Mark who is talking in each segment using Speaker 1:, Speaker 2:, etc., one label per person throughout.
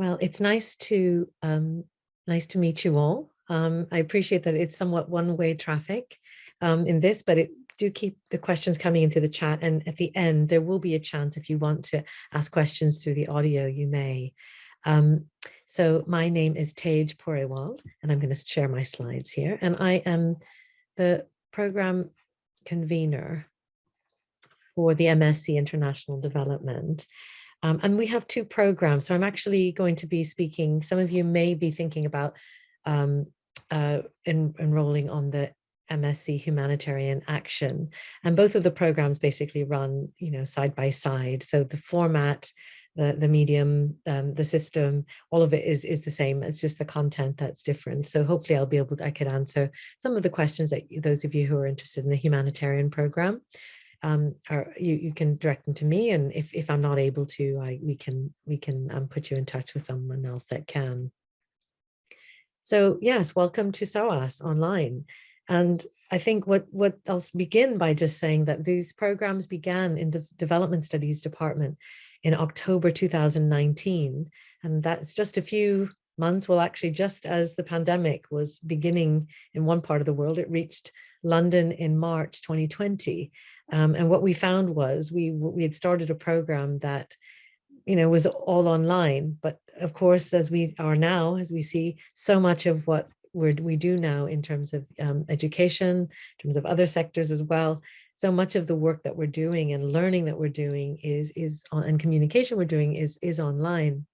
Speaker 1: Well, it's nice to um, nice to meet you all. Um, I appreciate that it's somewhat one-way traffic um, in this, but it do keep the questions coming into the chat. And at the end, there will be a chance if you want to ask questions through the audio, you may. Um, so my name is Tej Purewal, and I'm going to share my slides here. And I am the program convener for the MSc International Development. Um, and we have two programs. So I'm actually going to be speaking, some of you may be thinking about um, uh, en enrolling on the MSc Humanitarian Action. And both of the programs basically run, you know, side by side. So the format, the, the medium, um, the system, all of it is, is the same. It's just the content that's different. So hopefully I'll be able to, I could answer some of the questions that those of you who are interested in the humanitarian program um, or you, you can direct them to me. And if, if I'm not able to, I, we can, we can um, put you in touch with someone else that can. So yes, welcome to SOAS online. And I think what, what I'll begin by just saying that these programs began in the Development Studies Department in October 2019. And that's just a few months, well, actually, just as the pandemic was beginning in one part of the world, it reached London in March 2020. Um, and what we found was we, we had started a program that, you know, was all online. But of course, as we are now, as we see so much of what we're, we do now in terms of um, education, in terms of other sectors as well, so much of the work that we're doing and learning that we're doing is, is on, and communication we're doing is, is online.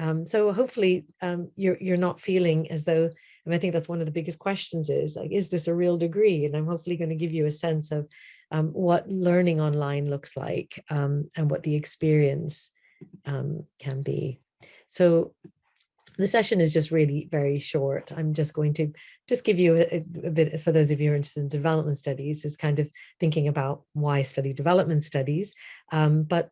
Speaker 1: Um, so hopefully um, you're, you're not feeling as though, and I think that's one of the biggest questions is like, is this a real degree? And I'm hopefully going to give you a sense of um, what learning online looks like um, and what the experience um, can be. So the session is just really very short. I'm just going to just give you a, a, bit, for those of you who are interested in development studies, is kind of thinking about why study development studies. Um, but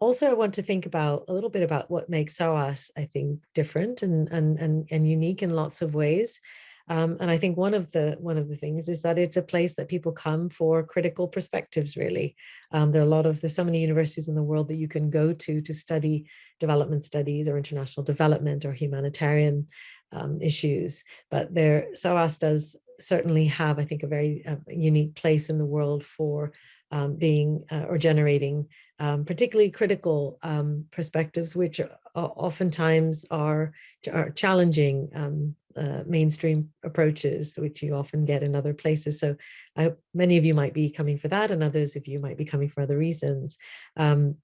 Speaker 1: also I want to think about a little bit about what makes SOAS, I think, different and, and, and, and unique in lots of ways. Um, and I think one of the one of the things is that it's a place that people come for critical perspectives, really. Um, there are a lot of, there's so many universities in the world that you can go to to study development studies or international development or humanitarian um, issues. But there, SOAS does certainly have, I think, a very uh, unique place in the world for um, being uh, or generating um, particularly critical um, perspectives, which oftentimes are, are challenging um, uh, mainstream approaches, which you often get in other places. So I, many of you might be coming for that and others of you might be coming for other reasons. Um,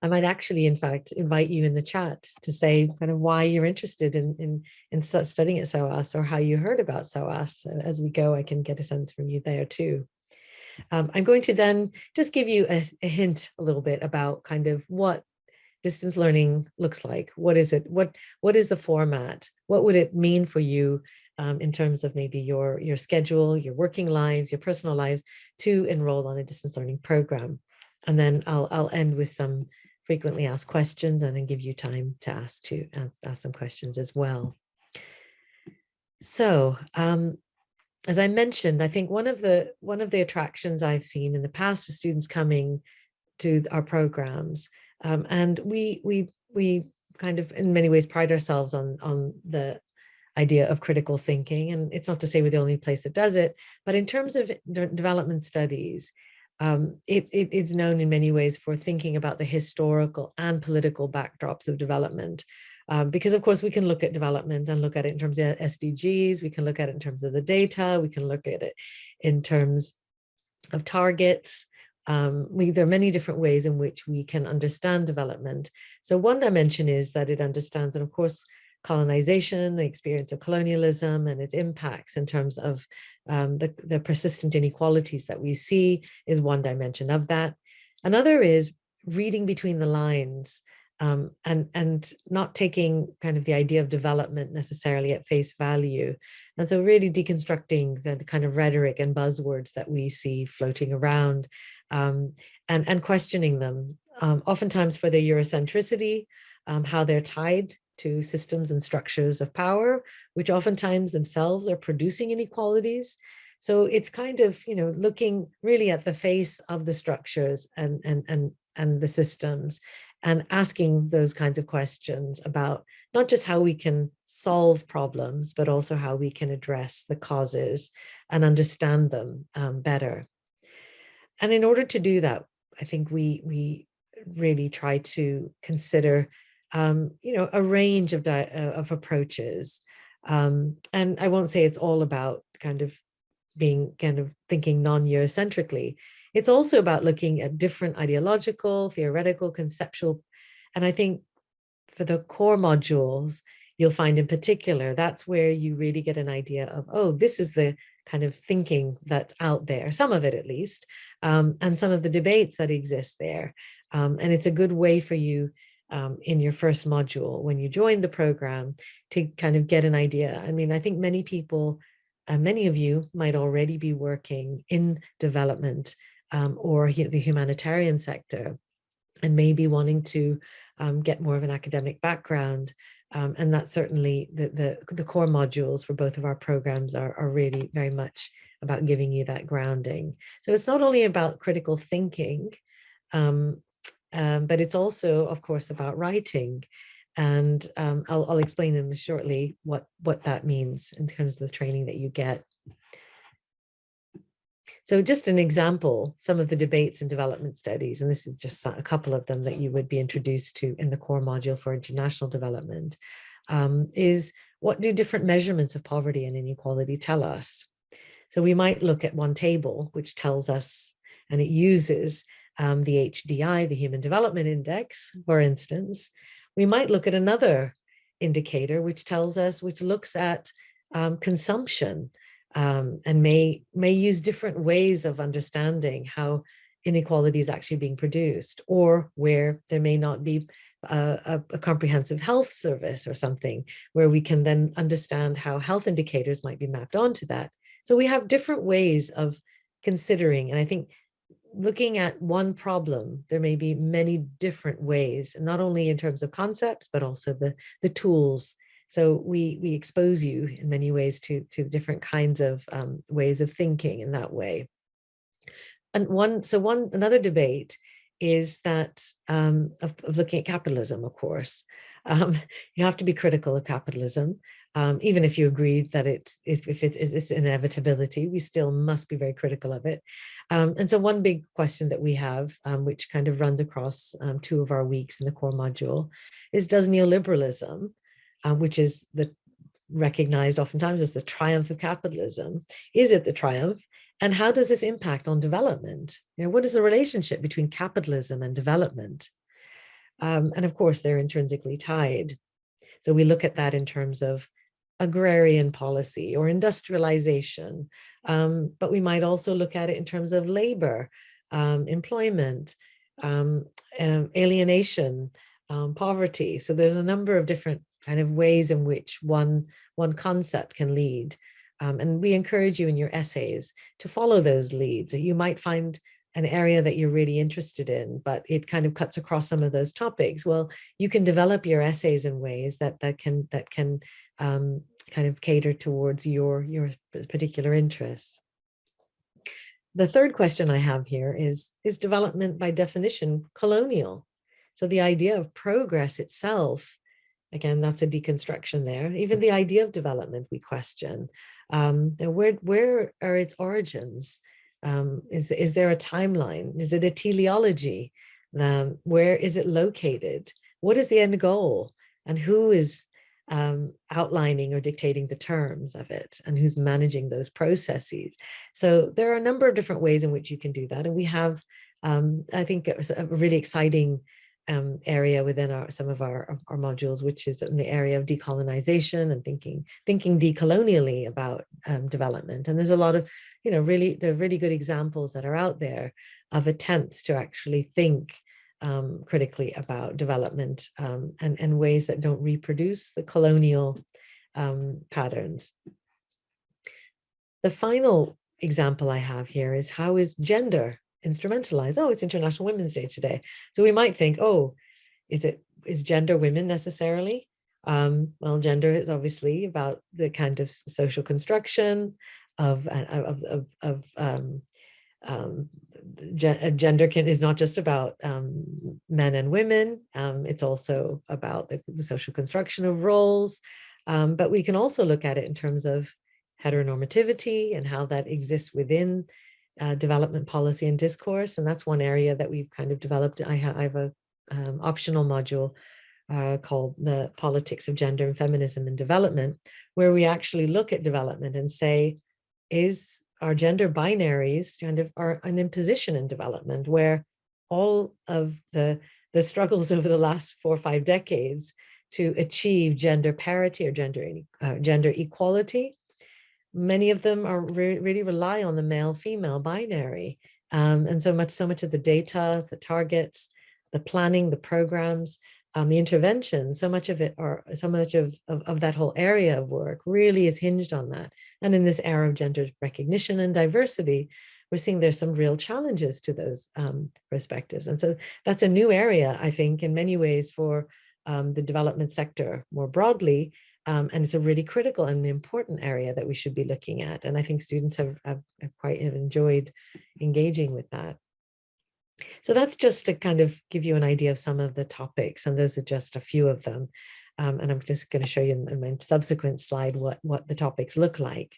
Speaker 1: I might actually, in fact, invite you in the chat to say kind of why you're interested in, in, in studying at SOAS or how you heard about SOAS. As we go, I can get a sense from you there too. Um, I'm going to then just give you a, a, hint a little bit about kind of what distance learning looks like. What is it? What What is the format? What would it mean for you um, in terms of maybe your, your schedule, your working lives, your personal lives to enroll on a distance learning program? And then I'll, I'll end with some frequently asked questions and then give you time to ask to ask, ask some questions as well. So um, as I mentioned, I think one of the one of the attractions I've seen in the past for students coming to our programs, um, and we we we kind of in many ways pride ourselves on on the idea of critical thinking, and it's not to say we're the only place that does it, but in terms of de development studies, um, it, it is known in many ways for thinking about the historical and political backdrops of development um, because of course we can look at development and look at it in terms of SDGs, we can look at it in terms of the data, we can look at it in terms of targets. Um, we, there are many different ways in which we can understand development. So one dimension is that it understands, and of course, colonization, the experience of colonialism and its impacts in terms of um, the, the persistent inequalities that we see is one dimension of that. Another is reading between the lines um, and, and not taking kind of the idea of development necessarily at face value. And so really deconstructing the, kind of rhetoric and buzzwords that we see floating around um, and, and questioning them, um, oftentimes for their Eurocentricity, um, how they're tied to systems and structures of power, which oftentimes themselves are producing inequalities. So it's kind of, you know, looking really at the face of the structures and, and, and and the systems and asking those kinds of questions about not just how we can solve problems, but also how we can address the causes and understand them um, better. And in order to do that, I think we, we really try to consider, um, you know, a range of, uh, of approaches. Um, and I won't say it's all about kind of being kind of thinking non-Eurocentrically. It's also about looking at different ideological, theoretical, conceptual, and I think for the core modules, you'll find in particular, that's where you really get an idea of, oh, this is the kind of thinking that's out there, some of it at least, um, and some of the debates that exist there. Um, and it's a good way for you um, in your first module when you join the program to kind of get an idea. I mean, I think many people, uh, many of you might already be working in development um, or the humanitarian sector and maybe wanting to um, get more of an academic background. Um, and that's certainly the, the, the, core modules for both of our programs are, are really very much about giving you that grounding. So it's not only about critical thinking, um, um, but it's also, of course, about writing. And um, I'll, I'll explain in shortly what, what that means in terms of the training that you get. So just an example, some of the debates and development studies, and this is just a couple of them that you would be introduced to in the core module for international development, um, is what do different measurements of poverty and inequality tell us? So we might look at one table, which tells us, and it uses um, the HDI, the Human Development Index, for instance. We might look at another indicator, which tells us, which looks at um, consumption um, and may, may use different ways of understanding how inequality is actually being produced or where there may not be a, a, comprehensive health service or something where we can then understand how health indicators might be mapped onto that. So we have different ways of considering, and I think looking at one problem, there may be many different ways, not only in terms of concepts, but also the, the tools so we we expose you in many ways to to different kinds of um, ways of thinking in that way. And one so one another debate is that um, of, of, looking at capitalism, of course. Um, you have to be critical of capitalism, um, even if you agree that it's if, if it's, it's inevitability, we still must be very critical of it. Um, and so one big question that we have, um, which kind of runs across two of our weeks in the core module, is does neoliberalism uh, which is the recognized oftentimes as the triumph of capitalism. Is it the triumph? And how does this impact on development? You know, what is the relationship between capitalism and development? Um, and of course, they're intrinsically tied. So we look at that in terms of agrarian policy or industrialization, um, but we might also look at it in terms of labor, um, employment, um, alienation, um, poverty. So there's a number of different kind of ways in which one, one concept can lead. Um, and we encourage you in your essays to follow those leads. You might find an area that you're really interested in, but it kind of cuts across some of those topics. Well, you can develop your essays in ways that that can that can um, kind of cater towards your your particular interests. The third question I have here is, is development by definition colonial? So the idea of progress itself Again, that's a deconstruction there. Even the idea of development we question. Um, where, where are its origins? Um, is, is there a timeline? Is it a teleology? Um, where is it located? What is the end goal? And who is um, outlining or dictating the terms of it and who's managing those processes. So there are a number of different ways in which you can do that. And we have, um, I think it was a really exciting um, area within our some of our, our modules, which is in the area of decolonization and thinking thinking decolonially about um, development. And there's a lot of, you know, really, there are really good examples that are out there of attempts to actually think um, critically about development um, and, and ways that don't reproduce the colonial um, patterns. The final example I have here is how is gender instrumentalize, oh, it's International Women's Day today. So we might think, oh, is it is gender women necessarily? Um, well, gender is obviously about the kind of social construction of, of, of, of um, um, uh, gender can, is not just about um, men and women. Um, it's also about the, the, social construction of roles. Um, but we can also look at it in terms of heteronormativity and how that exists within uh, development policy and discourse. And that's one area that we've kind of developed. I, ha I have a um, optional module uh, called the politics of gender and feminism in development, where we actually look at development and say, is our gender binaries kind of are an imposition in development where all of the, the struggles over the last four or five decades to achieve gender parity or gender, uh, gender equality, many of them are re really rely on the male-female binary. Um, and so much, so much of the data, the targets, the planning, the programs, um, the intervention, so much of it or so much of, of, of, that whole area of work really is hinged on that. And in this era of gender recognition and diversity, we're seeing there's some real challenges to those um, perspectives. And so that's a new area, I think, in many ways for um, the development sector more broadly. Um, and it's a really critical and important area that we should be looking at. And I think students have, have, have quite have enjoyed engaging with that. So that's just to kind of give you an idea of some of the topics, and those are just a few of them. Um, and I'm just going to show you in, in, my subsequent slide what, what the topics look like.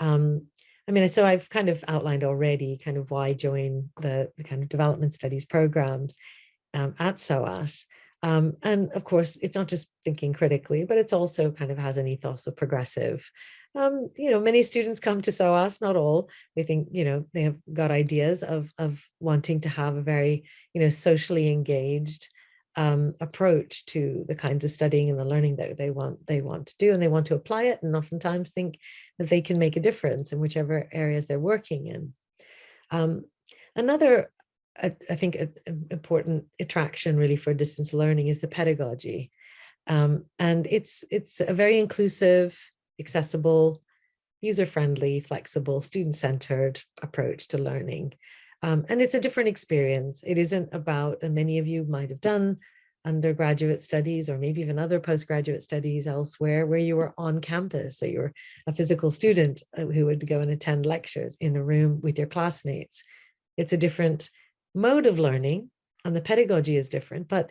Speaker 1: Um, I mean, so I've kind of outlined already kind of why join the, the kind of development studies programs um, at SOAS. Um, and of course, it's not just thinking critically, but it's also kind of has an ethos of progressive um, you know, many students come to SOAS, not all. They think, you know, they have got ideas of, of wanting to have a very, you know, socially engaged um, approach to the kinds of studying and the learning that they want they want to do and they want to apply it and oftentimes think that they can make a difference in whichever areas they're working in. Um, another, I, I think, a, a important attraction really for distance learning is the pedagogy. Um, and it's it's a very inclusive accessible, user-friendly, flexible, student-centered approach to learning. Um, and it's a different experience. It isn't about, and many of you might have done undergraduate studies or maybe even other postgraduate studies elsewhere where you were on campus. So you're a physical student uh, who would go and attend lectures in a room with your classmates. It's a different mode of learning and the pedagogy is different, but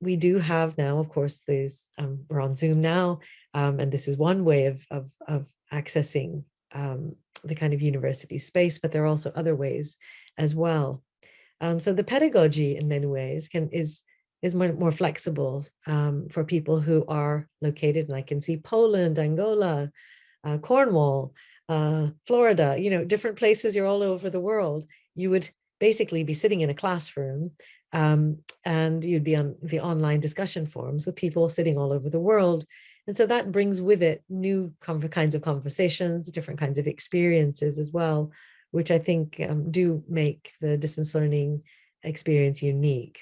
Speaker 1: we do have now, of course, these, um, we're on Zoom now, um, and this is one way of, of, of accessing um, the kind of university space, but there are also other ways as well. Um, so the pedagogy in many ways can is is more, more flexible um, for people who are located, and I can see Poland, Angola, uh, Cornwall, uh, Florida, you know, different places, you're all over the world. You would basically be sitting in a classroom um, and you'd be on the online discussion forums with people sitting all over the world and so that brings with it new kinds of conversations, different kinds of experiences as well, which I think um, do make the distance learning experience unique.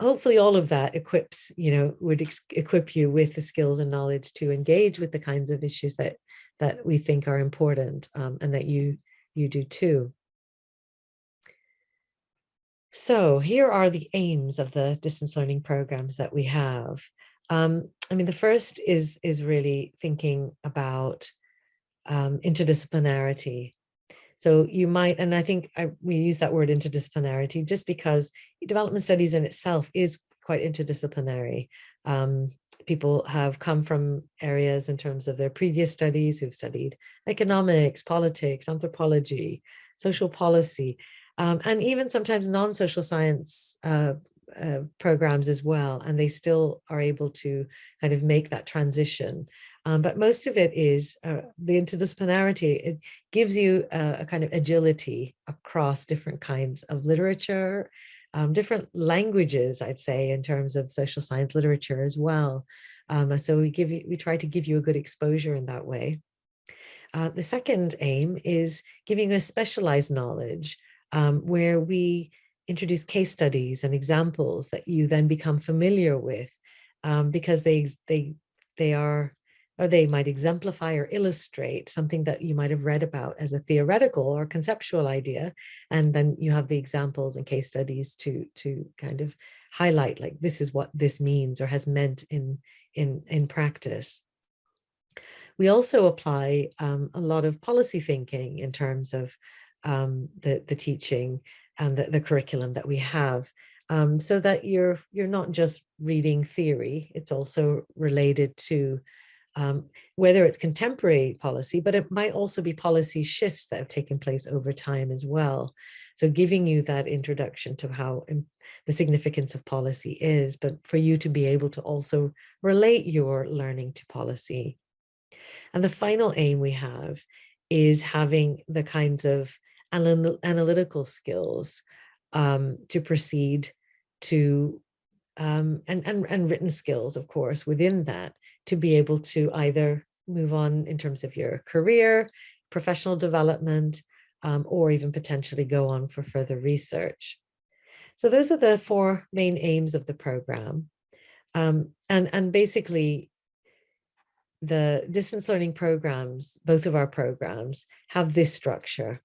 Speaker 1: Hopefully all of that equips, you know, would equip you with the skills and knowledge to engage with the kinds of issues that that we think are important um, and that you you do too. So here are the aims of the distance learning programs that we have. Um, I mean, the first is is really thinking about um, interdisciplinarity. So you might, and I think I, we use that word interdisciplinarity just because development studies in itself is quite interdisciplinary. Um, people have come from areas in terms of their previous studies who've studied economics, politics, anthropology, social policy, um, and even sometimes non-social science uh, uh, programs as well, and they still are able to kind of make that transition. Um, but most of it is uh, the interdisciplinarity. It gives you a, a, kind of agility across different kinds of literature, um, different languages, I'd say, in terms of social science literature as well. Um, so we give you, we try to give you a good exposure in that way. Uh, the second aim is giving a specialized knowledge um, where we introduce case studies and examples that you then become familiar with um, because they they they are or they might exemplify or illustrate something that you might have read about as a theoretical or conceptual idea and then you have the examples and case studies to to kind of highlight like this is what this means or has meant in in in practice. We also apply um, a lot of policy thinking in terms of um, the, the teaching and the, the curriculum that we have um, so that you're you're not just reading theory, it's also related to um, whether it's contemporary policy, but it might also be policy shifts that have taken place over time as well. So giving you that introduction to how the significance of policy is, but for you to be able to also relate your learning to policy. And the final aim we have is having the kinds of anal analytical skills um, to proceed to um, and, and, and written skills, of course, within that to be able to either move on in terms of your career, professional development, um, or even potentially go on for further research. So those are the four main aims of the program. Um, and, and basically, the distance learning programs, both of our programs, have this structure.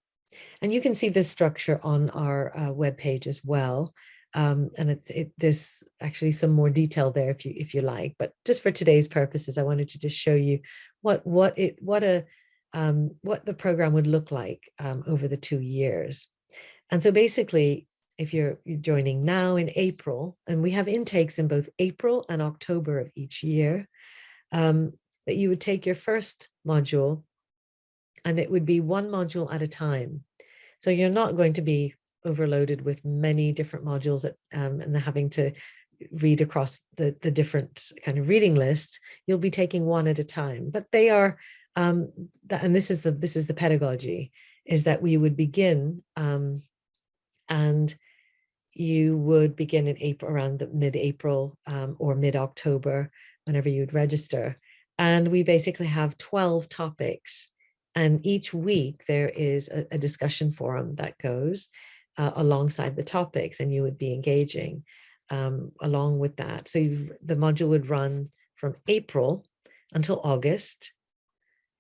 Speaker 1: And you can see this structure on our uh, webpage as well. Um, and it's it, there's actually some more detail there if you if you like. But just for today's purposes, I wanted to just show you what what it what a um, what the program would look like um, over the two years. And so basically, if you're, joining now in April, and we have intakes in both April and October of each year, um, that you would take your first module and it would be one module at a time. So you're not going to be overloaded with many different modules that, um, and having to read across the, the different kind of reading lists, you'll be taking one at a time. But they are, um, that, and this is the this is the pedagogy, is that we would begin um, and you would begin in April around the mid-April um, or mid-October, whenever you'd register. And we basically have 12 topics. And each week there is a, a discussion forum that goes uh, alongside the topics and you would be engaging um, along with that. So the module would run from April until August.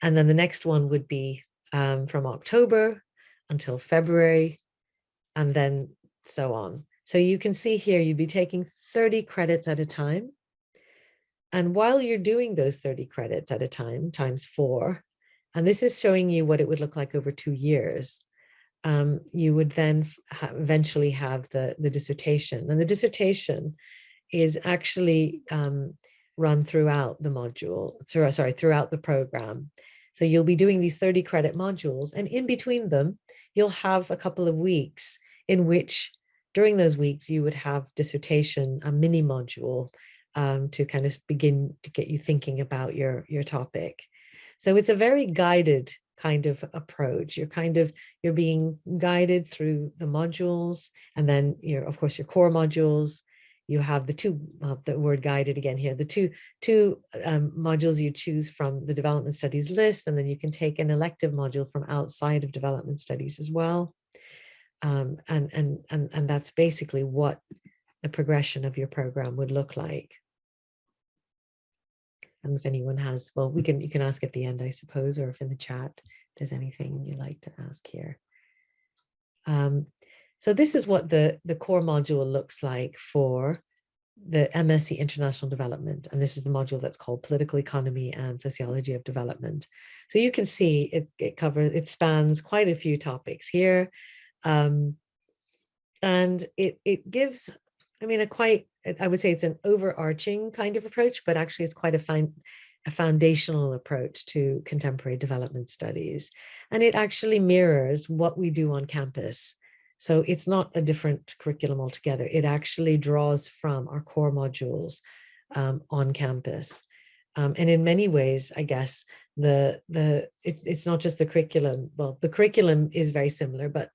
Speaker 1: And then the next one would be um, from October until February, and then so on. So you can see here, you'd be taking 30 credits at a time. And while you're doing those 30 credits at a time, times four, and this is showing you what it would look like over two years, um, you would then ha eventually have the, the dissertation. And the dissertation is actually um, run throughout the module, through, sorry, throughout the program. So you'll be doing these 30 credit modules and in between them, you'll have a couple of weeks in which during those weeks you would have dissertation, a mini module um, to kind of begin to get you thinking about your, your topic. So it's a very guided kind of approach. You're kind of, you're being guided through the modules and then your, of course, your core modules. You have the two, well, the word guided again here, the two, two um, modules you choose from the development studies list, and then you can take an elective module from outside of development studies as well. Um, and, and, and, and that's basically what the progression of your program would look like. And if anyone has, well, we can you can ask at the end, I suppose, or if in the chat there's anything you'd like to ask here. Um, so this is what the, the core module looks like for the MSc International Development. And this is the module that's called Political Economy and Sociology of Development. So you can see it, it covers, it spans quite a few topics here. Um, and it, it gives, I mean, a quite I would say it's an overarching kind of approach, but actually it's quite a fine, a foundational approach to contemporary development studies. And it actually mirrors what we do on campus. So it's not a different curriculum altogether. It actually draws from our core modules um, on campus. Um, and in many ways, I guess, the the it, it's not just the curriculum. Well, the curriculum is very similar, but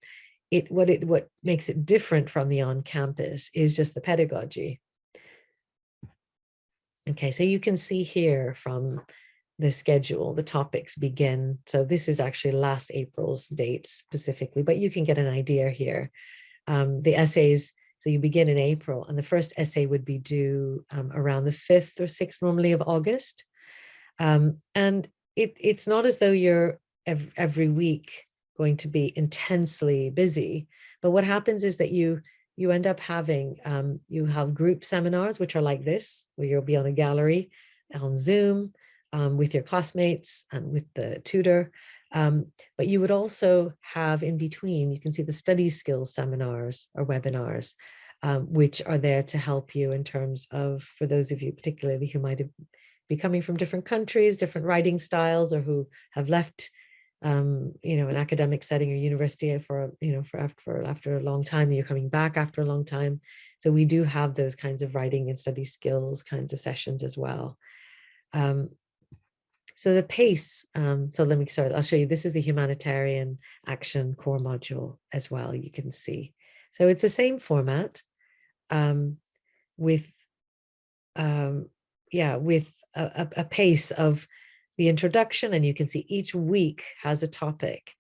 Speaker 1: it what it what makes it different from the on campus is just the pedagogy. Okay, so you can see here from the schedule, the topics begin. So this is actually last April's dates specifically, but you can get an idea here. Um, the essays, so you begin in April and the first essay would be due um, around the 5th or 6th normally of August. Um, and it, it's not as though you're every week going to be intensely busy. But what happens is that you you end up having, um, you have group seminars, which are like this, where you'll be on a gallery on Zoom um, with your classmates and with the tutor. Um, but you would also have in between, you can see the study skills seminars or webinars, um, which are there to help you in terms of, for those of you particularly who might be coming from different countries, different writing styles, or who have left um, you know, an academic setting or university for, you know, for after, after a long time, you're coming back after a long time. So we do have those kinds of writing and study skills kinds of sessions as well. Um, so the pace, um, so let me start, I'll show you, this is the humanitarian action core module as well, you can see. So it's the same format um, with, um, yeah, with a, a, pace of the introduction and you can see each week has a topic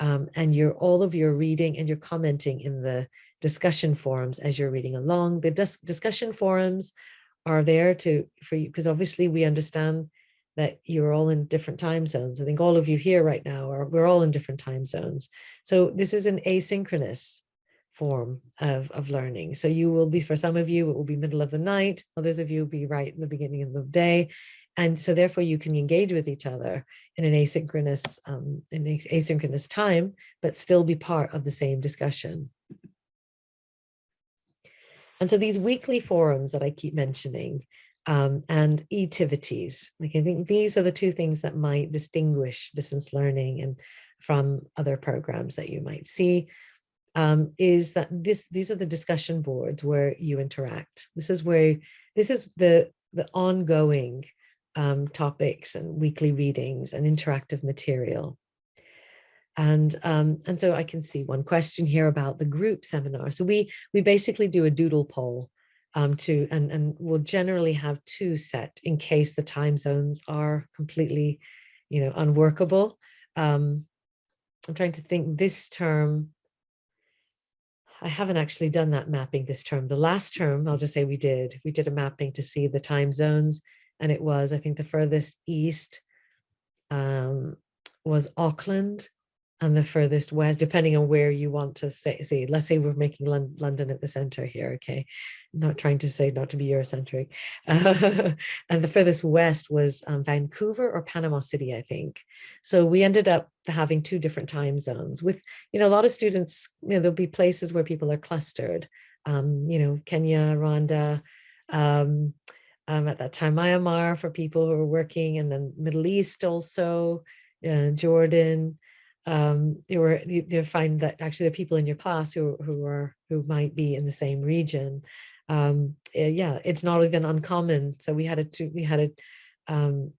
Speaker 1: um, and your all of your reading and your commenting in the discussion forums as you're reading along. The dis discussion forums are there to for you because obviously we understand that you're all in different time zones. I think all of you here right now are we're all in different time zones. So this is an asynchronous form of, of learning. So you will be, for some of you, it will be middle of the night. Others of you will be right in the beginning of the day. And so therefore you can engage with each other in an asynchronous, um, in asynchronous time, but still be part of the same discussion. And so these weekly forums that I keep mentioning um, and e-tivities, like I think these are the two things that might distinguish distance learning and from other programs that you might see um, is that this these are the discussion boards where you interact. This is where this is the the ongoing um, topics and weekly readings and interactive material. And, um, and so I can see one question here about the group seminar. So we, we basically do a doodle poll um, to, and, and we'll generally have two set in case the time zones are completely, you know, unworkable. Um, I'm trying to think this term, I haven't actually done that mapping this term. The last term, I'll just say we did, we did a mapping to see the time zones and it was, I think the furthest east um, was Auckland and the furthest west, depending on where you want to say, see, let's say we're making Lon London at the center here, okay? Not trying to say not to be Eurocentric. Uh, and the furthest west was um, Vancouver or Panama City, I think. So we ended up having two different time zones with, you know, a lot of students, you know, there'll be places where people are clustered, um, you know, Kenya, Rwanda, um, um, at that time, Myanmar for people who are working in the Middle East also, uh, Jordan. Um, you were you, you find that actually the people in your class who who are who might be in the same region. Um, eh, yeah, it's not even uncommon. So we had a we had a um,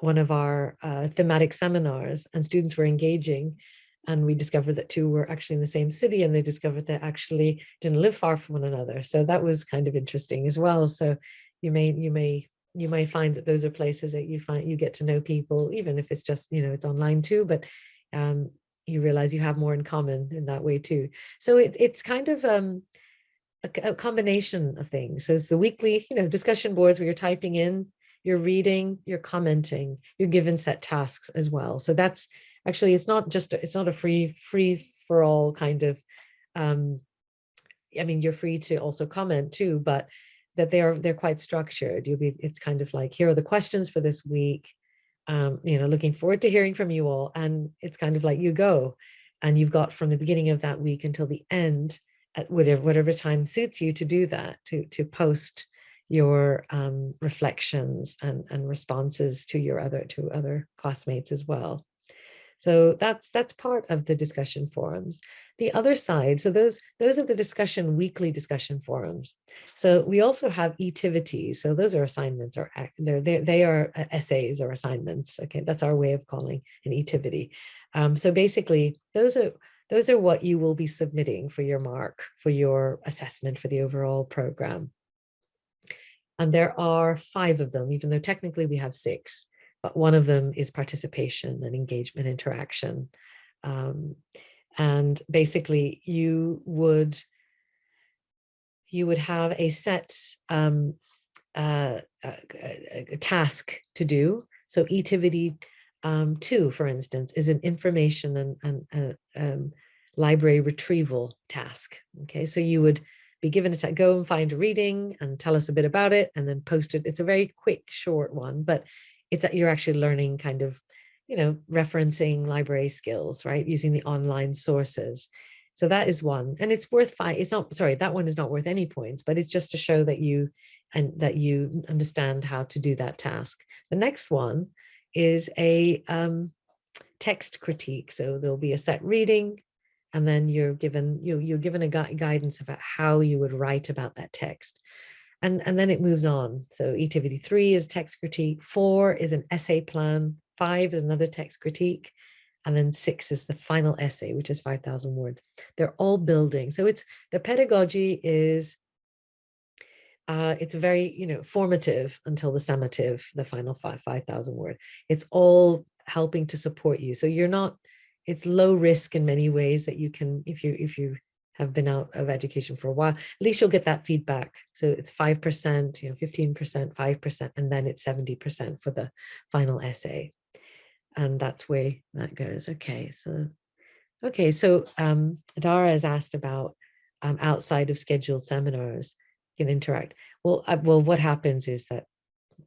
Speaker 1: one of our uh, thematic seminars and students were engaging and we discovered that two were actually in the same city and they discovered they actually didn't live far from one another. So that was kind of interesting as well. So you may you may you may find that those are places that you find you get to know people even if it's just you know it's online too but um you realize you have more in common in that way too. So it, it's kind of um a, a combination of things. So it's the weekly you know discussion boards where you're typing in you're reading you're commenting you're given set tasks as well. So that's actually it's not just it's not a free free for all kind of um i mean you're free to also comment too but that they're they're quite structured. You'll be it's kind of like here are the questions for this week. Um, you know, looking forward to hearing from you all. And it's kind of like you go and you've got from the beginning of that week until the end at whatever whatever time suits you to do that, to to post your um, reflections and, and responses to your other to other classmates as well. So that's that's part of the discussion forums. The other side, so those those are the discussion weekly discussion forums. So we also have etivities. So those are assignments or they're, they they are uh, essays or assignments. Okay, that's our way of calling an etivity. Um, so basically, those are those are what you will be submitting for your mark for your assessment for the overall program. And there are five of them, even though technically we have six but one of them is participation and engagement interaction. Um, and basically you would you would have a set um, uh, a, a task to do. So etivity um, two, for instance, is an information and, and uh, um, library retrieval task. Okay, so you would be given a go and find a reading and tell us a bit about it and then post it. It's a very quick, short one, but it's that you're actually learning kind of you know, referencing library skills, right? Using the online sources. So that is one, and it's worth five. It's not, sorry, that one is not worth any points, but it's just to show that you and that you understand how to do that task. The next one is a um, text critique. So there'll be a set reading, and then you're given you you're given a gu guidance about how you would write about that text. And, and then it moves on. So activity three is text critique, four is an essay plan, five is another text critique, and then six is the final essay, which is 5,000 words. They're all building. So it's the pedagogy is uh, it's very, you know, formative until the summative, the final five, 5,000 word. It's all helping to support you. So you're not, it's low risk in many ways that you can, if you, if you have been out of education for a while, at least you'll get that feedback. So it's 5%, you know, 15%, 5%, and then it's 70% for the final essay. And that's where that goes. Okay, so, okay, so um, Dara has asked about um, outside of scheduled seminars can interact. Well, uh, well, what happens is that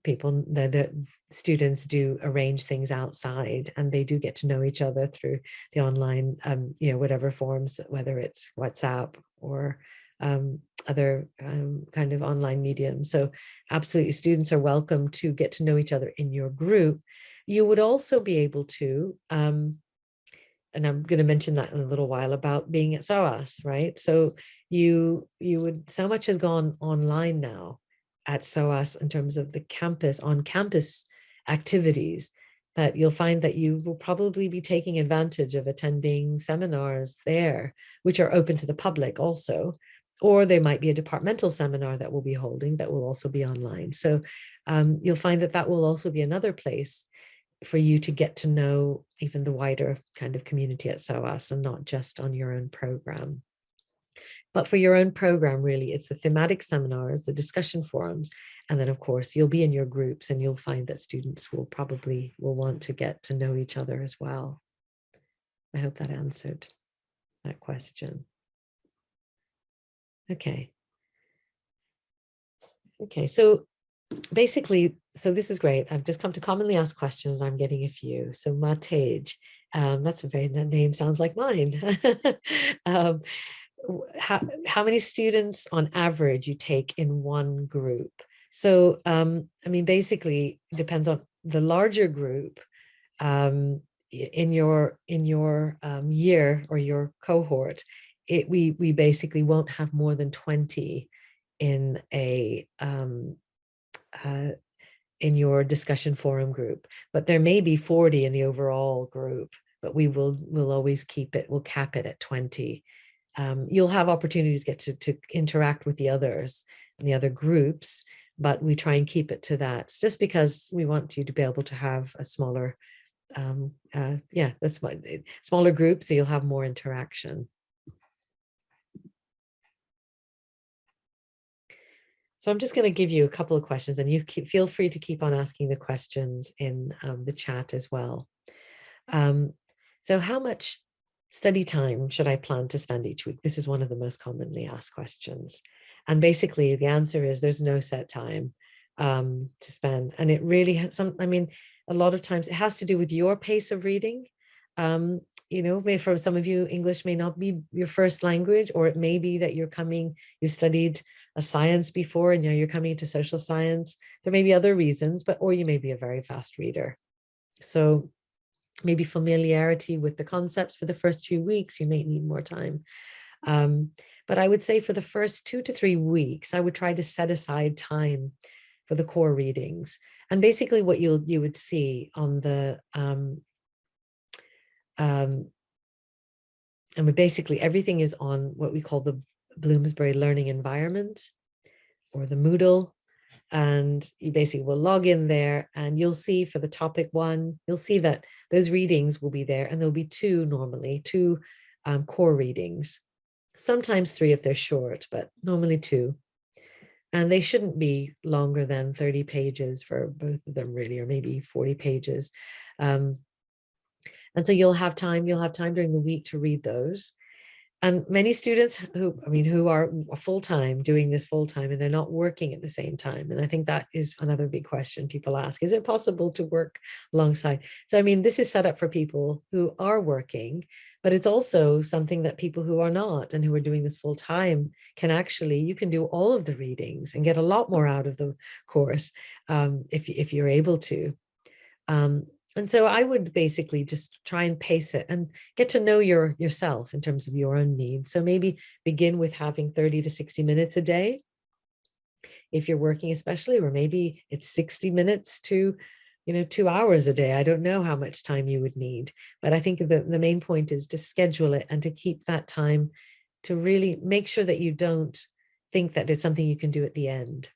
Speaker 1: people, the, the students do arrange things outside and they do get to know each other through the online, um, you know, whatever forms, whether it's WhatsApp or um, other um, kind of online mediums. So absolutely students are welcome to get to know each other in your group. You would also be able to, um, and I'm going to mention that in a little while about being at SOAS, right? So you you would so much has gone online now at SOAS in terms of the campus on campus activities that you'll find that you will probably be taking advantage of attending seminars there, which are open to the public also, or there might be a departmental seminar that we'll be holding that will also be online. So um, you'll find that that will also be another place for you to get to know even the wider kind of community at SOAS and not just on your own program. But for your own program, really, it's the thematic seminars, the discussion forums, and then of course you'll be in your groups and you'll find that students will probably will want to get to know each other as well. I hope that answered that question. Okay. Okay, so basically, so this is great. I've just come to commonly asked questions. I'm getting a few. So Matej, um, that's a very, that name sounds like mine. um, how, how many students on average you take in one group. So, um, I mean, basically depends on the larger group um, in your in your um, year or your cohort. It, we we basically won't have more than 20 in a um, uh, in your discussion forum group, but there may be 40 in the overall group, but we will will always keep it, we'll cap it at 20 um, you'll have opportunities to get to, to interact with the others and the other groups, but we try and keep it to that just because we want you to be able to have a smaller, um, uh, yeah, that's my eh, smaller group, so you'll have more interaction. So I'm just going to give you a couple of questions and you keep, feel free to keep on asking the questions in um, the chat as well. Um, so how much study time should I plan to spend each week? This is one of the most commonly asked questions. And basically the answer is there's no set time um, to spend. And it really has some, I mean, a lot of times it has to do with your pace of reading. Um, you know, for some of you, English may not be your first language, or it may be that you're coming, you studied a science before and now you're coming into social science. There may be other reasons, but or you may be a very fast reader. So maybe familiarity with the concepts for the first few weeks, you may need more time. Um, but I would say for the first two to three weeks, I would try to set aside time for the core readings. And basically what you'll you would see on the um, um, and basically everything is on what we call the Bloomsbury learning environment or the Moodle and you basically will log in there and you'll see for the topic one, you'll see that those readings will be there and there'll be two normally, two um, core readings, sometimes three if they're short, but normally two. And they shouldn't be longer than 30 pages for both of them really, or maybe 40 pages. Um, and so you'll have time, you'll have time during the week to read those. And many students who, I mean, who are full-time doing this full-time and they're not working at the same time. And I think that is another big question people ask. Is it possible to work alongside? So, I mean, this is set up for people who are working, but it's also something that people who are not and who are doing this full-time can actually, you can do all of the readings and get a lot more out of the course um, if, if you're able to. Um, and so I would basically just try and pace it and get to know your yourself in terms of your own needs. So maybe begin with having 30 to 60 minutes a day if you're working especially, or maybe it's 60 minutes to, you know, two hours a day. I don't know how much time you would need, but I think the, the main point is to schedule it and to keep that time to really make sure that you don't think that it's something you can do at the end.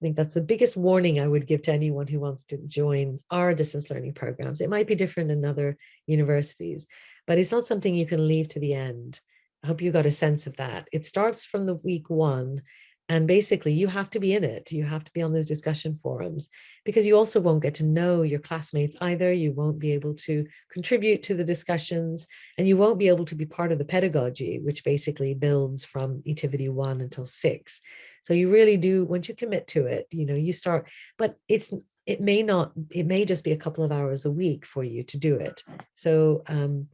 Speaker 1: I think that's the biggest warning I would give to anyone who wants to join our distance learning programs. It might be different in other universities, but it's not something you can leave to the end. I hope you got a sense of that. It starts from the week one and basically you have to be in it. You have to be on those discussion forums because you also won't get to know your classmates either. You won't be able to contribute to the discussions and you won't be able to be part of the pedagogy, which basically builds from etivity one until six. So you really do, once you commit to it, you know, you start, but it's, it may not, it may just be a couple of hours a week for you to do it. So um,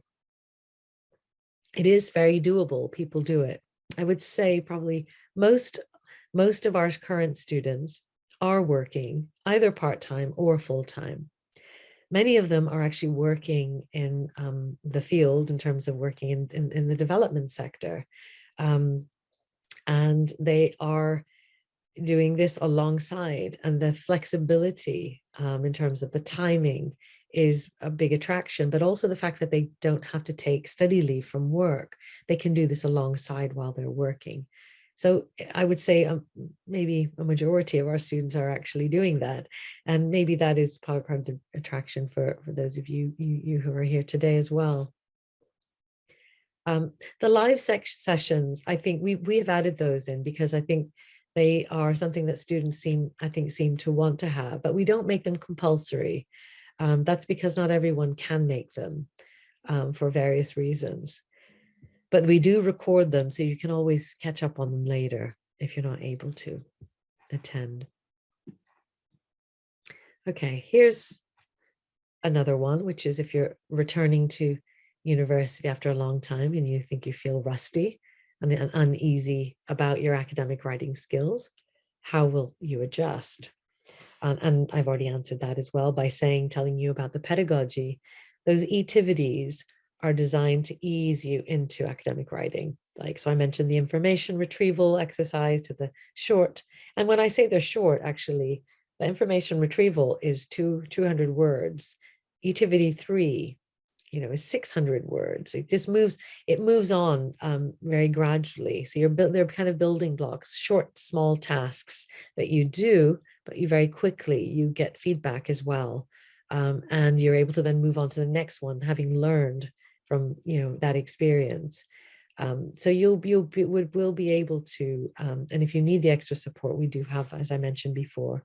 Speaker 1: it is very doable. People do it. I would say probably most most of our current students are working either part-time or full-time. Many of them are actually working in um, the field in terms of working in, in, in the development sector. Um, and they are doing this alongside and the flexibility um, in terms of the timing is a big attraction, but also the fact that they don't have to take study leave from work. They can do this alongside while they're working. So I would say um, maybe a majority of our students are actually doing that. And maybe that is part of the attraction for, for those of you, you, you who are here today as well. Um, the live sessions, I think we, we have added those in because I think they are something that students seem, I think, seem to want to have, but we don't make them compulsory. Um, that's because not everyone can make them um, for various reasons but we do record them so you can always catch up on them later if you're not able to attend. Okay, here's another one, which is if you're returning to university after a long time and you think you feel rusty and uneasy about your academic writing skills, how will you adjust? Um, and I've already answered that as well by saying, telling you about the pedagogy. Those etivities are designed to ease you into academic writing. Like, so I mentioned the information retrieval exercise to the short. And when I say they're short, actually, the information retrieval is two, 200 words. Etivity three, you know, is 600 words. It just moves, it moves on um, very gradually. So you're, built, they're kind of building blocks, short, small tasks that you do, but you very quickly, you get feedback as well. Um, and you're able to then move on to the next one, having learned from you know that experience. Um, so you'll you'll be, will, will be able to, um, and if you need the extra support, we do have, as I mentioned before,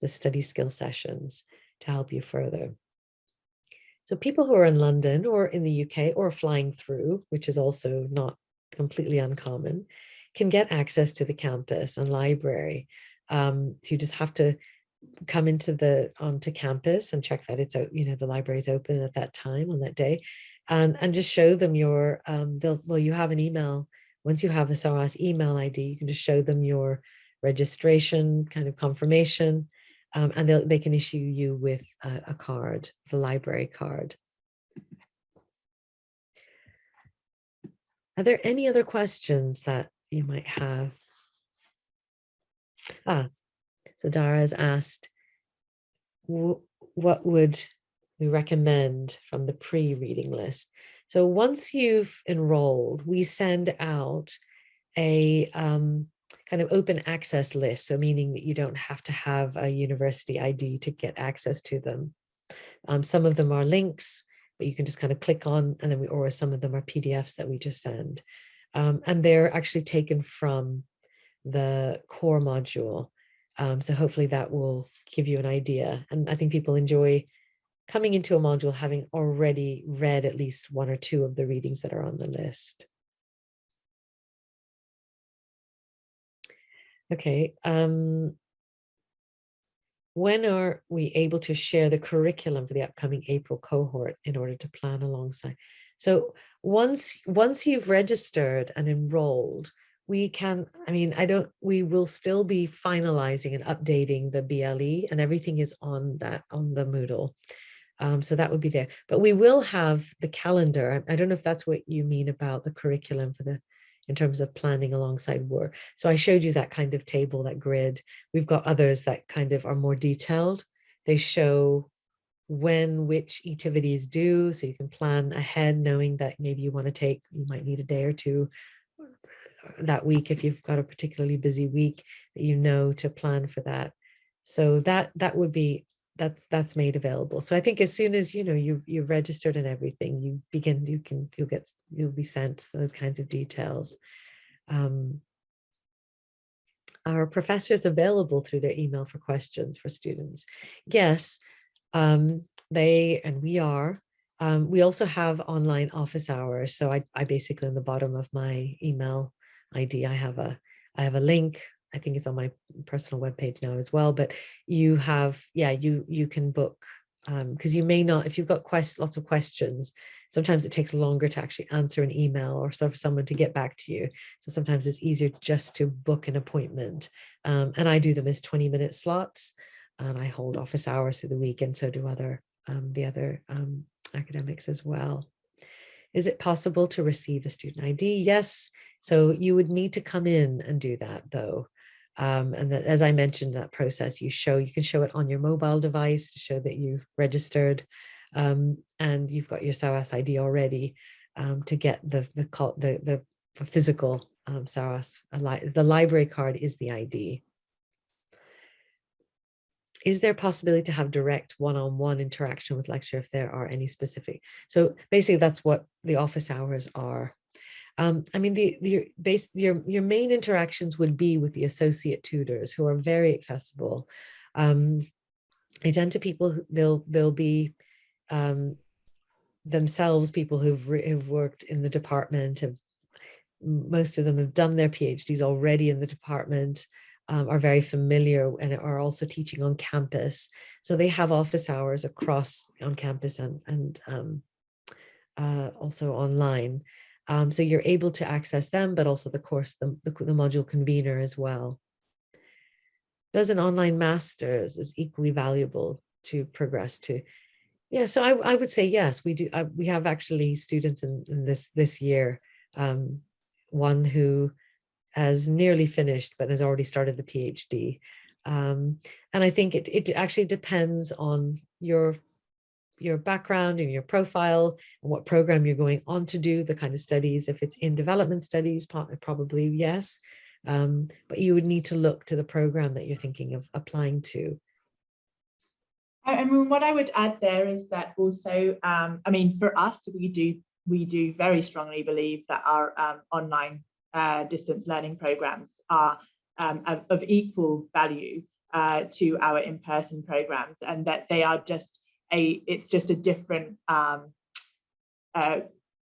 Speaker 1: the study skill sessions to help you further. So people who are in London or in the UK or flying through, which is also not completely uncommon, can get access to the campus and library. Um, so you just have to come into the onto campus and check that it's you know the library is open at that time on that day and, and just show them your, um, they'll, well, you have an email. Once you have a SOAS email ID, you can just show them your registration kind of confirmation, um, and they can issue you with a, a card, the library card. Are there any other questions that you might have? Ah, so Dara has asked, what would we recommend from the pre-reading list. So once you've enrolled, we send out a um, kind of open access list. So meaning that you don't have to have a university ID to get access to them. Um, some of them are links, but you can just kind of click on and then we, or some of them are PDFs that we just send. Um, and they're actually taken from the core module. Um, so hopefully that will give you an idea. And I think people enjoy coming into a module having already read at least one or two of the readings that are on the list. Okay. Um, when are we able to share the curriculum for the upcoming April cohort in order to plan alongside? So once once you've registered and enrolled, we can, I mean, I don't, we will still be finalizing and updating the BLE and everything is on that, on the Moodle. Um, so that would be there, but we will have the calendar. I don't know if that's what you mean about the curriculum for the, in terms of planning alongside work. So I showed you that kind of table, that grid. We've got others that kind of are more detailed. They show when which activity is due, so you can plan ahead knowing that maybe you want to take, you might need a day or two uh, that week if you've got a particularly busy week that you know to plan for that. So that that would be that's that's made available. So I think as soon as you know you've you've registered and everything, you begin you can you'll get you'll be sent those kinds of details. Um, are professors available through their email for questions for students? Yes, um, they and we are. Um, we also have online office hours. So I, I basically on the bottom of my email ID. I have a I have a link. I think it's on my personal webpage now as well. But you have, yeah, you you can book because um, you may not, if you've got quest, lots of questions, sometimes it takes longer to actually answer an email or for someone to get back to you. So sometimes it's easier just to book an appointment. Um, and I do them as 20 minute slots and I hold office hours through the week and so do other um, the other um, academics as well. Is it possible to receive a student ID? Yes, so you would need to come in and do that though. Um, and that, as I mentioned, that process you show, you can show it on your mobile device to show that you've registered um, and you've got your SOAS ID already um, to get the, the, the, the physical um. The library card is the ID. Is there possibility to have direct one-on-one -on -one interaction with lecture if there are any specific? So basically that's what the office hours are. Um, I mean, the, the base, your, your main interactions would be with the associate tutors who are very accessible. Um, to people, who, they'll, they'll be um, themselves people who've, who've worked in the department, have, most of them have done their PhDs already in the department, um, are very familiar and are also teaching on campus. So they have office hours across on campus and, and um, uh, also online. Um, so you're able to access them, but also the course, the, the, the module convener as well. Does an online master's is equally valuable to progress to? Yeah, so I, I would say yes, we do. I, we have actually students in, in this this year, um, one who has nearly finished but has already started the PhD. Um, and I think it, it actually depends on your your background and your profile and what program you're going on to do, the kind of studies. If it's in development studies, probably yes. Um, but you would need to look to the program that you're thinking of applying to.
Speaker 2: I mean, what I would add there is that also, um, I mean, for us, we do we do very strongly believe that our um, online uh, distance learning programs are um, of, of, equal value uh, to our in-person programs and that they are just a it's just a different um, uh,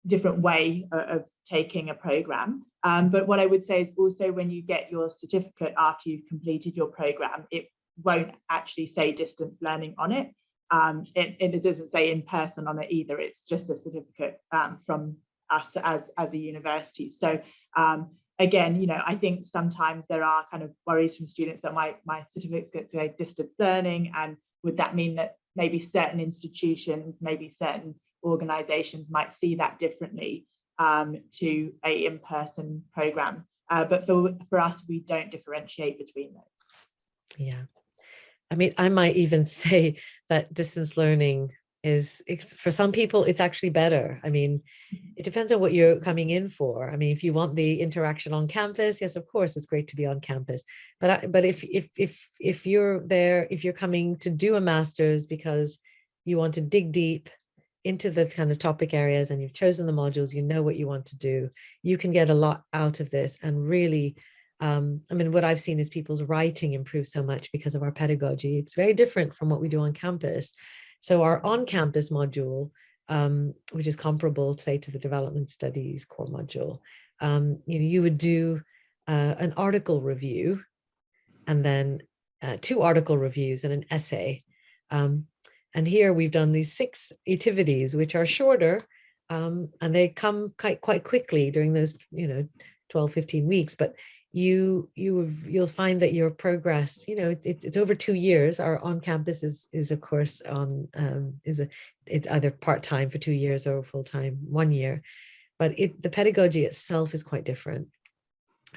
Speaker 2: different way of taking a program. Um, but what I would say is also when you get your certificate after you've completed your program, it won't actually say distance learning on it. Um, it, it, doesn't say in person on it either. It's just a certificate um, from us as, as a university. So um, again, you know, I think sometimes there are kind of worries from students that my, my certificates say distance learning and would that mean that maybe certain institutions, maybe certain organizations might see that differently um, to a in-person program. Uh, but for, for us, we don't differentiate between those.
Speaker 1: Yeah. I mean, I might even say that distance learning is for some people it's actually better i mean mm-hmm. it depends on what you're coming in for i mean if you want the interaction on campus yes of course it's great to be on campus but I, but if if if if you're there if you're coming to do a master's because you want to dig deep into the kind of topic areas and you've chosen the modules you know what you want to do you can get a lot out of this and really um, I mean, what I've seen is people's writing improve so much because of our pedagogy. It's very different from what we do on campus. So our on-campus module, um, which is comparable, say, to the development studies core module, um, you know, you would do uh, an article review and then uh, two article reviews and an essay. Um, and here we've done these six activities, which are shorter, um, and they come quite, quite quickly during those, you know, 12, 15 weeks, but you you you'll find that your progress you know it, it's over two years. Our on campus is is of course on um is a it's either part-time for two years or full-time one year. But it the pedagogy itself is quite different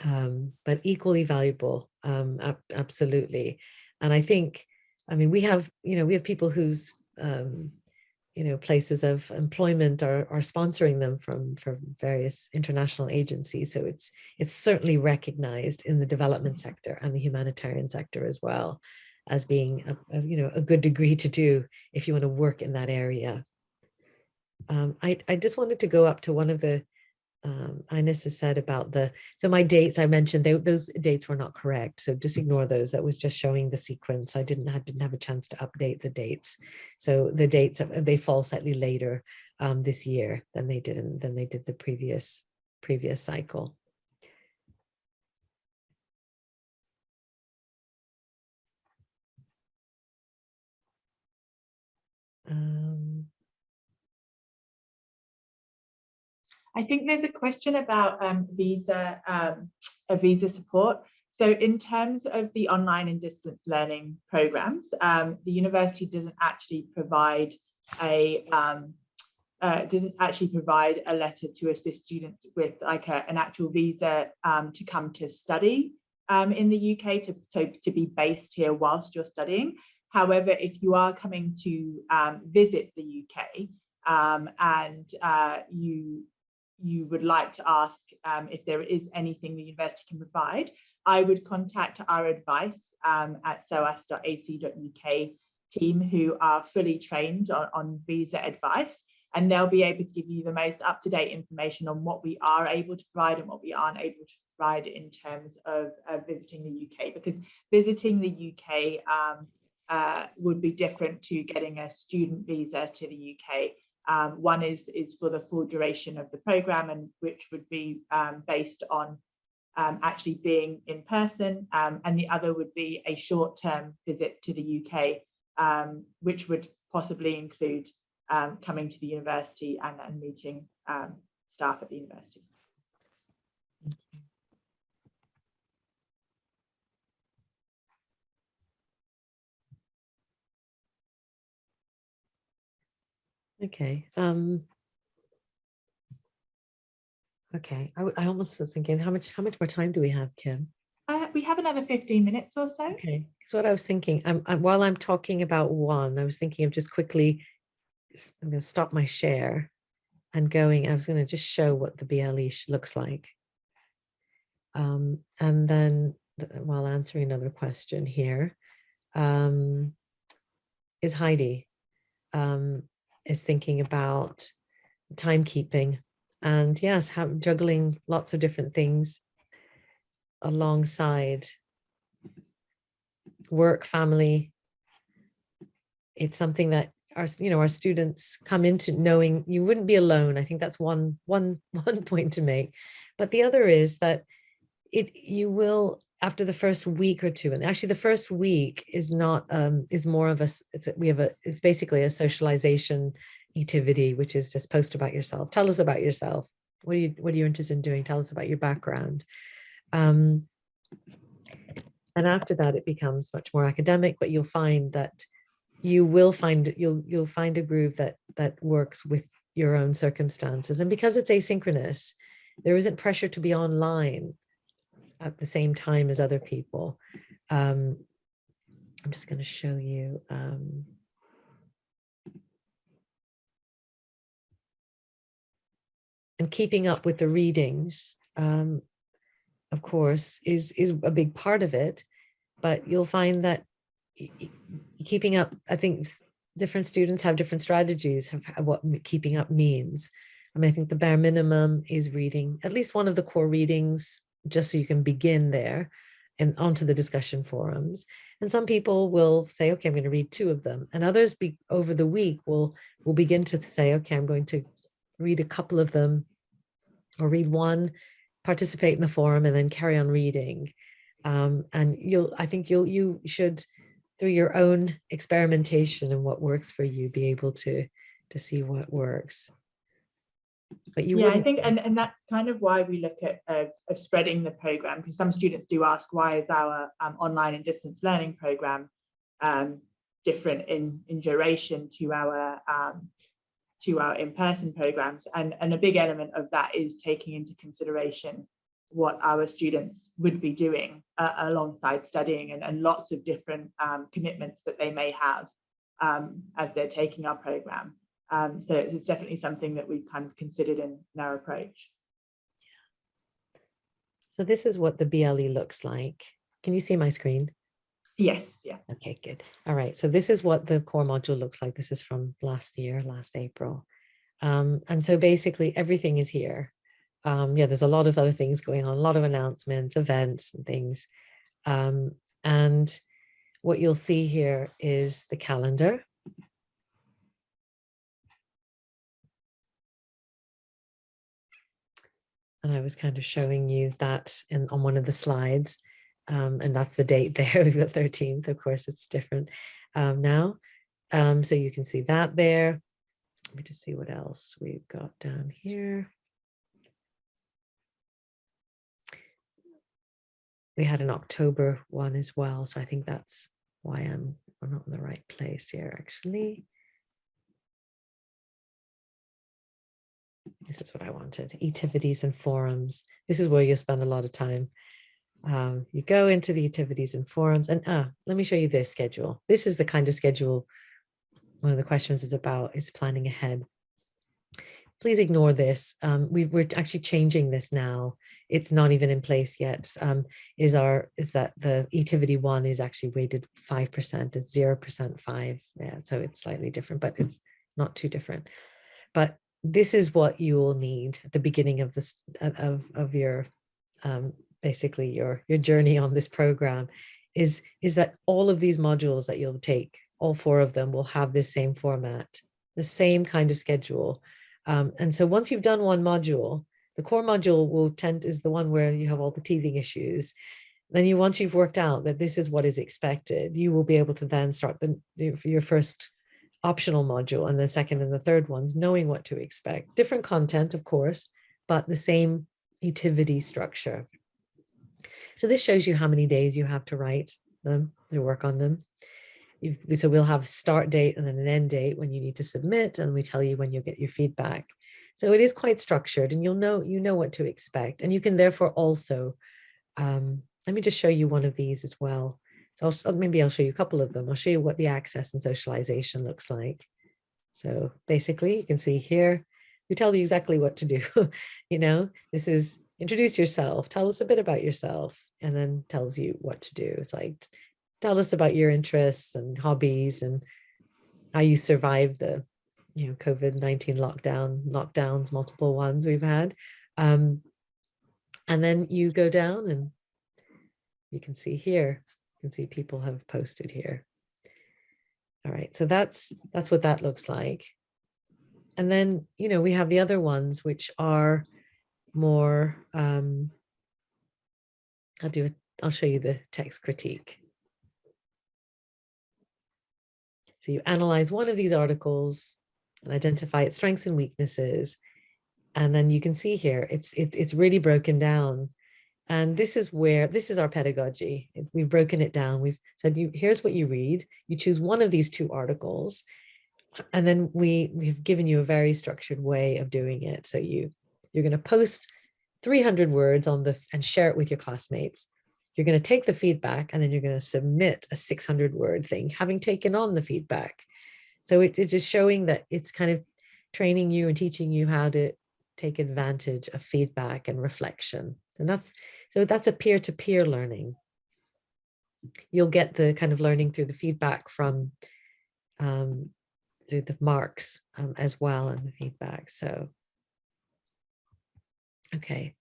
Speaker 1: um but equally valuable um ab absolutely. And i think i mean we have you know we have people whose um you know, places of employment are, are sponsoring them from, from various international agencies. So it's, it's certainly recognized in the development sector and the humanitarian sector as well as being, a, a you know, a good degree to do if you want to work in that area. Um, I, I just wanted to go up to one of the um, Ines has said about the, so my dates I mentioned, they, those dates were not correct. So just ignore those. That was just showing the sequence. I didn't have, didn't have a chance to update the dates. So the dates, they fall slightly later um, this year than they did in, than they did the previous, previous cycle. Um,
Speaker 2: I think there's a question about um, visa, um, a visa support. So in terms of the online and distance learning programs, um, the university doesn't actually provide a um, uh, doesn't actually provide a letter to assist students with like a, an actual visa um, to come to study um, in the UK to, to, to be based here whilst you're studying. However, if you are coming to visit the UK and uh, you you would like to ask um, if there is anything the university can provide, I would contact our advice um, at soas.ac.uk team who are fully trained on, on visa advice and they'll be able to give you the most up-to-date information on what we are able to provide and what we aren't able to provide in terms of uh, visiting the UK because visiting the UK um, uh, would be different to getting a student visa to the UK um, one is, is for the full duration of the program and which would be um, based on um, actually being in person um, and the other would be a short-term visit to the UK um, which would possibly include um, coming to the university and, and meeting staff at the university.
Speaker 1: Okay. Um, okay. I, I almost was thinking, how much how much more time do we have, Kim?
Speaker 2: Uh, we have another 15 minutes or so.
Speaker 1: Okay. So what I was thinking, I'm, I'm, while I'm talking about one, I was thinking of just quickly, I'm going to stop my share and going, I was going to just show what the BLE looks like. Um, and then while answering another question here, um, is Heidi. Um, is thinking about timekeeping and yes, have, juggling lots of different things alongside work, family. It's something that our, you know, our students come into knowing you wouldn't be alone. I think that's one, one, one point to make. But the other is that it, you will after the first week or two and actually the first week is not um is more of a it's a, we have a it's basically a socialization activity which is just post about yourself. Tell us about yourself. What are you what are you interested in doing? Tell us about your background. Um and after that it becomes much more academic but you'll find that you will find you'll you'll find a groove that that works with your own circumstances. And because it's asynchronous there isn't pressure to be online at the same time as other people. Um, I'm just going to show you. Um, and keeping up with the readings, um, of course, is, is a big part of it. But you'll find that keeping up, I think different students have different strategies of what keeping up means. I mean, I think the bare minimum is reading at least one of the core readings just so you can begin there and onto the discussion forums. And some people will say, okay, I'm going to read two of them. And others be, over the week will, will begin to say, okay, I'm going to read a couple of them or read one, participate in the forum and then carry on reading. Um, and you'll, I think you'll, you should, through your own experimentation and what works for you, be able to, to see what works. But you
Speaker 2: yeah, I think, and, and that's kind of why we look at uh, of spreading the program, because some students do ask, why is our um, online and distance learning program um, different in, in duration to our um, to our in-person programs? And, and a big element of that is taking into consideration what our students would be doing uh, alongside studying and, and lots of different um, commitments that they may have um, as they're taking our program. Um, so it's definitely something that we've kind of considered in, in our approach.
Speaker 1: So this is what the BLE looks like. Can you see my screen?
Speaker 2: Yes, yeah.
Speaker 1: Okay, good. All right. So this is what the core module looks like. This is from last year, last April. Um, and so basically everything is here. Um, yeah, there's a lot of other things going on, a lot of announcements, events and things. Um, and what you'll see here is the calendar. And I was kind of showing you that in on one of the slides. Um, and that's the date there, the 13th. Of course, it's different um, now. Um, so you can see that there. Let me just see what else we've got down here. We had an October one as well. So I think that's why I'm, I'm not in the right place here, actually. This is what I wanted, activities and forums. This is where you'll spend a lot of time um, you go into the activities and forums and ah, let me show you this schedule. This is the kind of schedule one of the questions is about is planning ahead. Please ignore this. Um, we, we're actually changing this now. It's not even in place yet. Um, is our is that the activity one is actually weighted 5%, it's 0% five. Yeah, so it's slightly different, but it's not too different. But this is what you will need at the beginning of this of, of your um, basically your your journey on this program is is that all of these modules that you'll take all four of them will have this same format the same kind of schedule. Um, and so once you've done one module the core module will tend is the one where you have all the teething issues. Then you once you've worked out that this is what is expected you will be able to then start the your first optional module and the second and the third ones knowing what to expect different content of course but the same activity structure so this shows you how many days you have to write them, to work on them. You've, so we'll have start date and then an end date when you need to submit and we tell you when you'll get your feedback. So it is quite structured and you'll know, you know what to expect. And you can therefore also, um, let me just show you one of these as well. So I'll, maybe I'll show you a couple of them. I'll show you what the access and socialization looks like. So basically you can see here, we tell you exactly what to do. you know, this is introduce yourself, tell us a bit about yourself, and then tells you what to do. It's like, tell us about your interests and hobbies and how you survived the, you know, COVID-19 lockdown, lockdowns, multiple ones we've had. Um, and then you go down and you can see here, can see people have posted here. All right, so that's that's what that looks like. And then, you know, we have the other ones which are more, um, I'll do it, I'll show you the text critique. So you analyze one of these articles and identify its strengths and weaknesses. And then you can see here, it's, it, it's really broken down. And this is where, this is our pedagogy. We've broken it down. We've said, you here's what you read. You choose one of these two articles. And then we, we've given you a very structured way of doing it. So you you're going to post 300 words on the and share it with your classmates. You're going to take the feedback and then you're going to submit a 600 word thing, having taken on the feedback. So it, it is showing that it's kind of training you and teaching you how to take advantage of feedback and reflection. And that's so that's a peer-to-peer -peer learning. You'll get the kind of learning through the feedback from um, through the marks um, as well and the feedback. So Okay.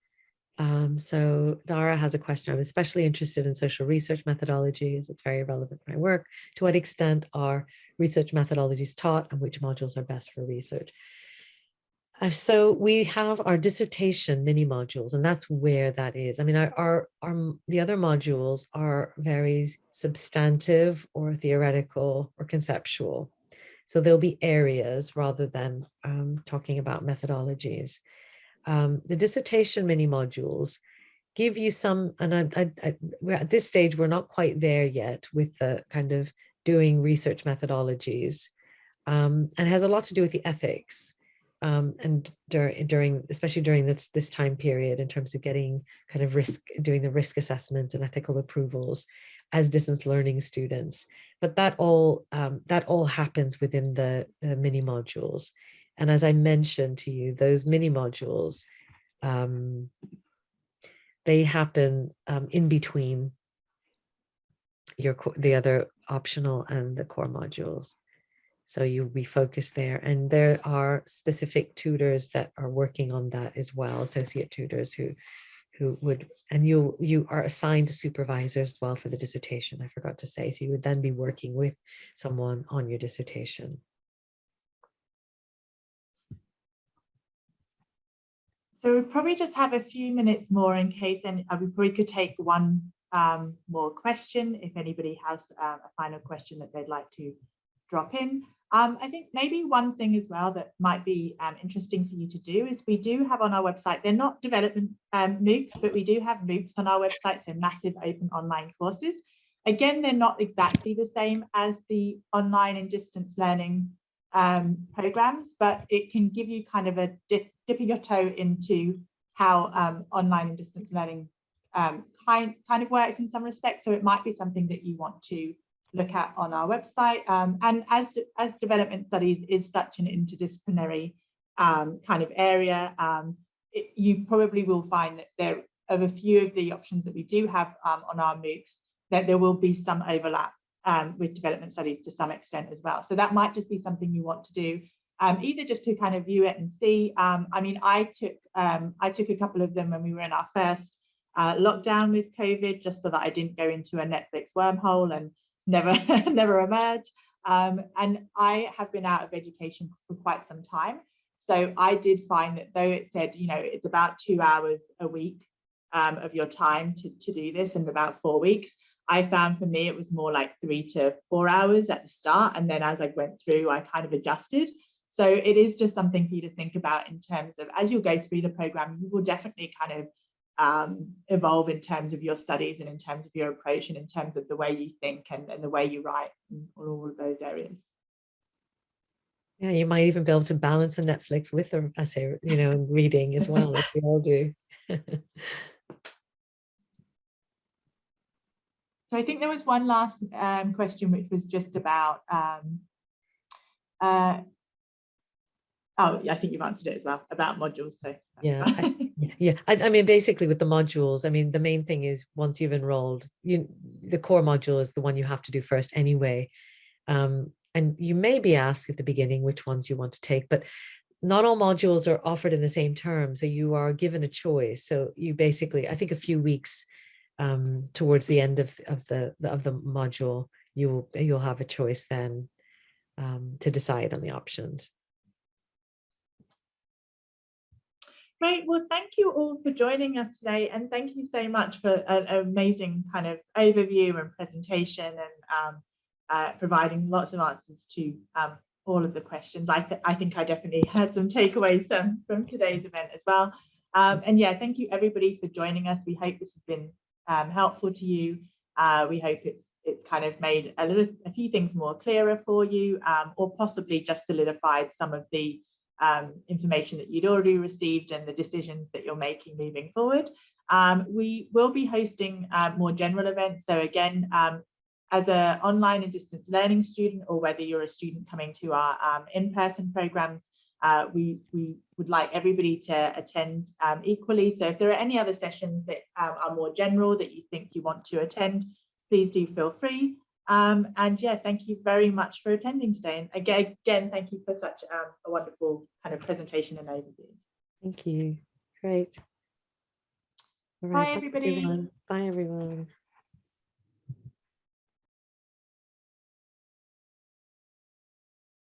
Speaker 1: Um, so Dara has a question. I'm especially interested in social research methodologies. It's very relevant to my work. To what extent are research methodologies taught and which modules are best for research? So we have our dissertation mini modules, and that's where that is. I mean, our, our, our the other modules are very substantive or theoretical or conceptual. So there'll be areas rather than um, talking about methodologies. Um, the dissertation mini modules give you some, and I, I, I, at this stage, we're not quite there yet with the kind of doing research methodologies, um, and has a lot to do with the ethics um, and during during especially during this this time period in terms of getting kind of risk doing the risk assessments and ethical approvals as distance learning students. But that all um, that all happens within the, the mini modules. And as i mentioned to you those mini modules um, they happen um, in between your the other optional and the core modules so you'll be focused there. And there are specific tutors that are working on that as well, associate tutors who who would, and you you are assigned supervisors as well for the dissertation, I forgot to say. So you would then be working with someone on your dissertation.
Speaker 2: So we probably just have a few minutes more in case, and we probably could take one um, more question if anybody has uh, a final question that they'd like to drop in. Um, I think maybe one thing as well that might be um, interesting for you to do is we do have on our website, they're not development um, MOOCs, but we do have MOOCs on our website, so massive open online courses. Again, they're not exactly the same as the online and distance learning um, programs, but it can give you kind of a dip, dipping your toe into how um, online and distance learning um, kind, kind of works in some respects. So it might be something that you want to look at on our website. Um, and as, de as development studies is such an interdisciplinary um, kind of area, um, it, you probably will find that there of a few of the options that we do have um, on our MOOCs, that there will be some overlap um, with development studies to some extent as well. So that might just be something you want to do, um, either just to kind of view it and see. I mean, I took I took a couple of them when we were in our first uh, lockdown with COVID, just so that I didn't go into a Netflix wormhole and never never emerge. Um, and I have been out of education for quite some time. So I did find that though it said, you know, it's about two hours a week um, of your time to, to do this in about four weeks, I found for me it was more like three to four hours at the start. And then as I went through, I kind of adjusted. So it is just something for you to think about in terms of as you go through the program, you will definitely kind of um, evolve in terms of your studies and in terms of your approach and in terms of the way you think and, and the way you write and all of those areas.
Speaker 1: Yeah, you might even be able to balance a Netflix with a essay, you know, and reading as well, like we all do.
Speaker 2: so I think there was one last um, question, which was just about um, uh, Oh, I think you've answered it as well about modules. So
Speaker 1: yeah, I, yeah. I, I, mean, basically with the modules, I mean, the main thing is once you've enrolled, you the core module is the one you have to do first anyway. Um, and you may be asked at the beginning which ones you want to take, but not all modules are offered in the same term. So you are given a choice. So you basically, I think a few weeks um, towards the end of, of the of the module, you will you'll have a choice then um, to decide on the options.
Speaker 2: Great. Well, thank you all for joining us today. And thank you so much for an amazing kind of overview and presentation and um, uh, providing lots of answers to um, all of the questions. I, th I think I definitely had some takeaways um, from today's event as well. Um, and yeah, thank you everybody for joining us. We hope this has been um, helpful to you. Uh, we hope it's it's kind of made a little a few things more clearer for you um, or possibly just solidified some of the um, information that you'd already received and the decisions that you're making moving forward. Um, we will be hosting uh, more general events. So again, um, as an online and distance learning student, or whether you're a student coming to our um, in-person programs, uh, we, we would like everybody to attend um, equally. So if there are any other sessions that um, are more general that you think you want to attend, please do feel free. Um, and yeah, thank you very much for attending today. And again, again thank you for such um, a wonderful kind of presentation and overview.
Speaker 1: Thank you. Great.
Speaker 2: Right, bye, everybody.
Speaker 1: Everyone. Bye, everyone.